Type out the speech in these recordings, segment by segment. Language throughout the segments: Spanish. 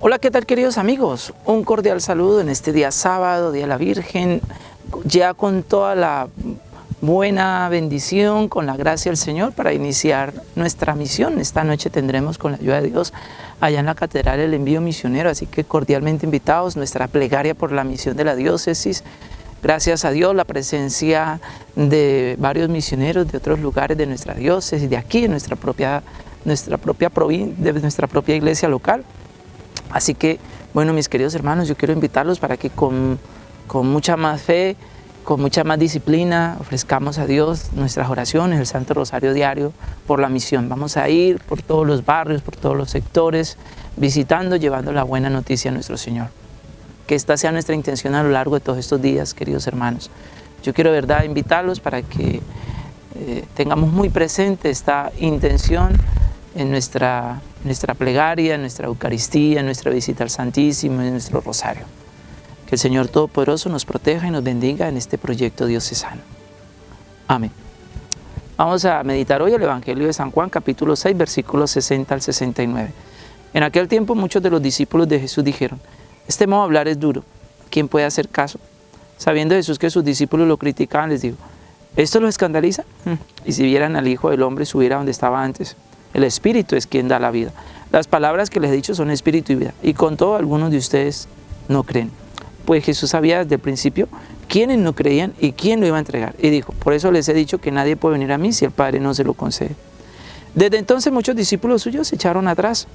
Hola, ¿qué tal queridos amigos? Un cordial saludo en este día sábado, Día de la Virgen, ya con toda la buena bendición, con la gracia del Señor para iniciar nuestra misión. Esta noche tendremos con la ayuda de Dios allá en la catedral el envío misionero, así que cordialmente invitados, nuestra plegaria por la misión de la diócesis, gracias a Dios la presencia de varios misioneros de otros lugares de nuestra diócesis, de aquí, de nuestra propia, nuestra propia, de nuestra propia iglesia local. Así que, bueno, mis queridos hermanos, yo quiero invitarlos para que con, con mucha más fe, con mucha más disciplina, ofrezcamos a Dios nuestras oraciones, el Santo Rosario Diario, por la misión. Vamos a ir por todos los barrios, por todos los sectores, visitando, llevando la buena noticia a nuestro Señor. Que esta sea nuestra intención a lo largo de todos estos días, queridos hermanos. Yo quiero, verdad, invitarlos para que eh, tengamos muy presente esta intención en nuestra, nuestra plegaria, nuestra Eucaristía, nuestra visita al Santísimo, en nuestro rosario. Que el Señor Todopoderoso nos proteja y nos bendiga en este proyecto diocesano. Amén. Vamos a meditar hoy el Evangelio de San Juan, capítulo 6, versículos 60 al 69. En aquel tiempo muchos de los discípulos de Jesús dijeron, este modo de hablar es duro, ¿quién puede hacer caso? Sabiendo Jesús que sus discípulos lo criticaban, les dijo, ¿esto lo escandaliza? Mm. Y si vieran al Hijo del Hombre subir a donde estaba antes, el Espíritu es quien da la vida. Las palabras que les he dicho son Espíritu y vida. Y con todo, algunos de ustedes no creen. Pues Jesús sabía desde el principio quiénes no creían y quién lo iba a entregar. Y dijo, por eso les he dicho que nadie puede venir a mí si el Padre no se lo concede. Desde entonces muchos discípulos suyos se echaron atrás.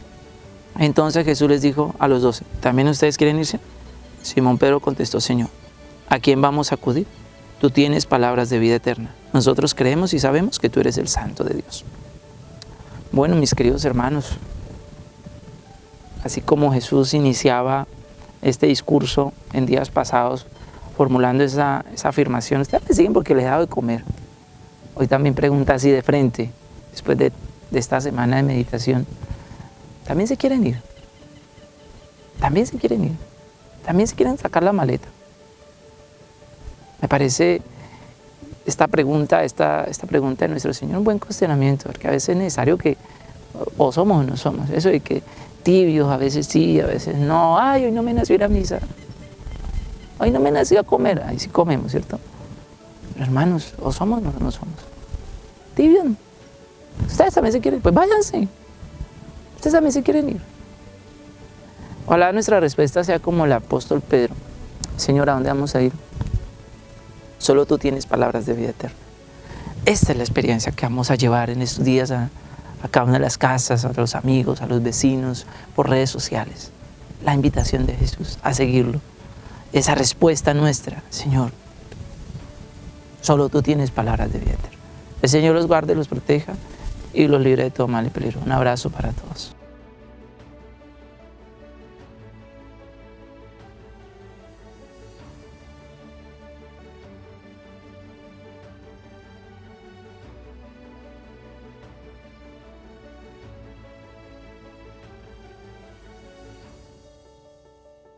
Entonces Jesús les dijo a los doce, ¿también ustedes quieren irse? Simón Pedro contestó, Señor, ¿a quién vamos a acudir? Tú tienes palabras de vida eterna. Nosotros creemos y sabemos que tú eres el Santo de Dios. Bueno, mis queridos hermanos, así como Jesús iniciaba este discurso en días pasados, formulando esa, afirmación, ustedes siguen porque les he dado de comer. Hoy también pregunta así de frente, después de, de esta semana de meditación, ¿también se quieren ir? ¿También se quieren ir? ¿También se quieren sacar la maleta? Me parece esta pregunta, esta, esta pregunta de nuestro Señor un buen cuestionamiento, porque a veces es necesario que o somos o no somos, eso de que tibios, a veces sí, a veces no, ay, hoy no me nació ir a misa, hoy no me nació a comer, ahí sí comemos, ¿cierto? hermanos, o somos o no somos. Tibios, ustedes también se quieren, pues váyanse, ustedes también se quieren ir. Ojalá nuestra respuesta sea como el apóstol Pedro, Señor, ¿a dónde vamos a ir? Solo tú tienes palabras de vida eterna. Esta es la experiencia que vamos a llevar en estos días a, cada una de las casas, a los amigos, a los vecinos, por redes sociales. La invitación de Jesús a seguirlo. Esa respuesta nuestra, Señor, solo tú tienes palabras de vida eterna. El Señor los guarde, los proteja y los libre de todo mal y peligro. Un abrazo para todos.